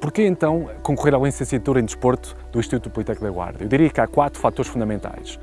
Porquê então concorrer à licenciatura em Desporto do Instituto Politécnico da Guarda? Eu diria que há quatro fatores fundamentais.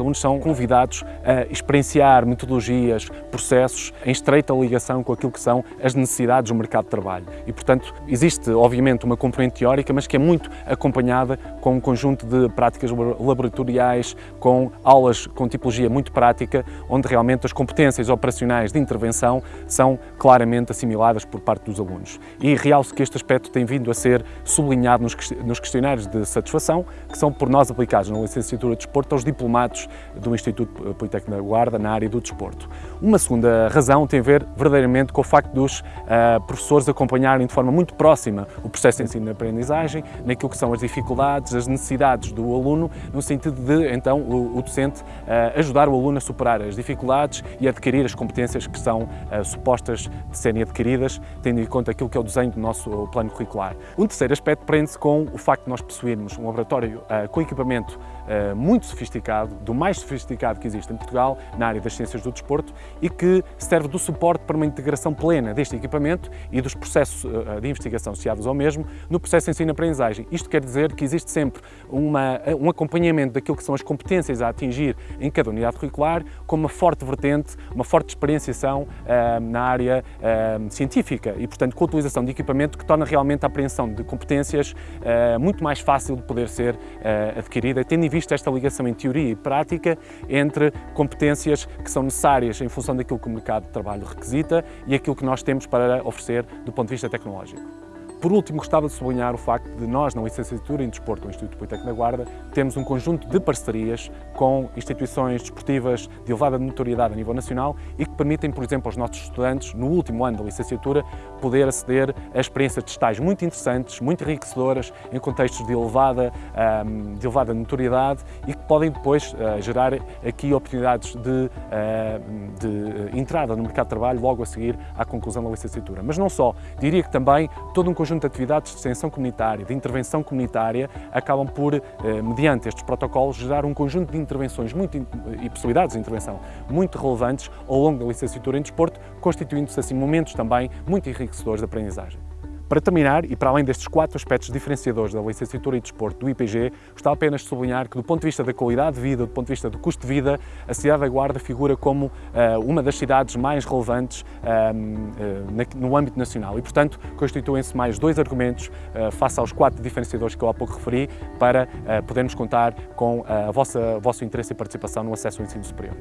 Os alunos são convidados a experienciar metodologias, processos em estreita ligação com aquilo que são as necessidades do mercado de trabalho. E, portanto, existe, obviamente, uma componente teórica, mas que é muito acompanhada com um conjunto de práticas laboratoriais, com aulas com tipologia muito prática, onde realmente as competências operacionais de intervenção são claramente assimiladas por parte dos alunos. E realço que este aspecto tem vindo a ser sublinhado nos questionários de satisfação, que são por nós aplicados na licenciatura de desporto aos diplomados do Instituto Politécnico da Guarda na área do desporto. Uma segunda razão tem a ver verdadeiramente com o facto dos uh, professores acompanharem de forma muito próxima o processo de ensino e aprendizagem, naquilo que são as dificuldades, as necessidades do aluno, no sentido de, então, o, o docente uh, ajudar o aluno a superar as dificuldades e adquirir as competências que são uh, supostas de serem adquiridas, tendo em conta aquilo que é o desenho do nosso plano curricular. Um terceiro aspecto prende-se com o facto de nós possuirmos um laboratório com equipamento muito sofisticado, do mais sofisticado que existe em Portugal na área das ciências do desporto e que serve do suporte para uma integração plena deste equipamento e dos processos eh, de investigação associados ao mesmo no processo de ensino-aprendizagem. Isto quer dizer que existe sempre uma, um acompanhamento daquilo que são as competências a atingir em cada unidade curricular, com uma forte vertente, uma forte experienciação na área científica e, portanto, com a utilização de equipamento que torna realmente a apreensão de competências uh, muito mais fácil de poder ser adquirida, tendo em vista esta ligação em teoria e prática prática entre competências que são necessárias em função daquilo que o mercado de trabalho requisita e aquilo que nós temos para oferecer do ponto de vista tecnológico. Por último, gostava de sublinhar o facto de nós, na licenciatura em Desporto do Instituto Politécnico da Guarda, temos um conjunto de parcerias com instituições desportivas de elevada notoriedade a nível nacional e que permitem, por exemplo, aos nossos estudantes, no último ano da licenciatura, poder aceder a experiências de estágio muito interessantes, muito enriquecedoras, em contextos de elevada, de elevada notoriedade e que podem depois uh, gerar aqui oportunidades de, de entrada no mercado de trabalho logo a seguir à conclusão da licenciatura. Mas não só, diria que também todo um conjunto de atividades de extensão comunitária, de intervenção comunitária, acabam por, eh, mediante estes protocolos, gerar um conjunto de intervenções muito, e possibilidades de intervenção muito relevantes ao longo da licenciatura em desporto, constituindo-se assim momentos também muito enriquecedores de aprendizagem. Para terminar, e para além destes quatro aspectos diferenciadores da licenciatura em desporto do IPG, gostava apenas de sublinhar que do ponto de vista da qualidade de vida, do ponto de vista do custo de vida, a cidade da Guarda figura como uh, uma das cidades mais relevantes uh, no âmbito nacional e, portanto, constituem-se mais dois argumentos uh, face aos quatro diferenciadores que eu há pouco referi para podermos contar com o vosso interesse e participação no acesso ao ensino superior.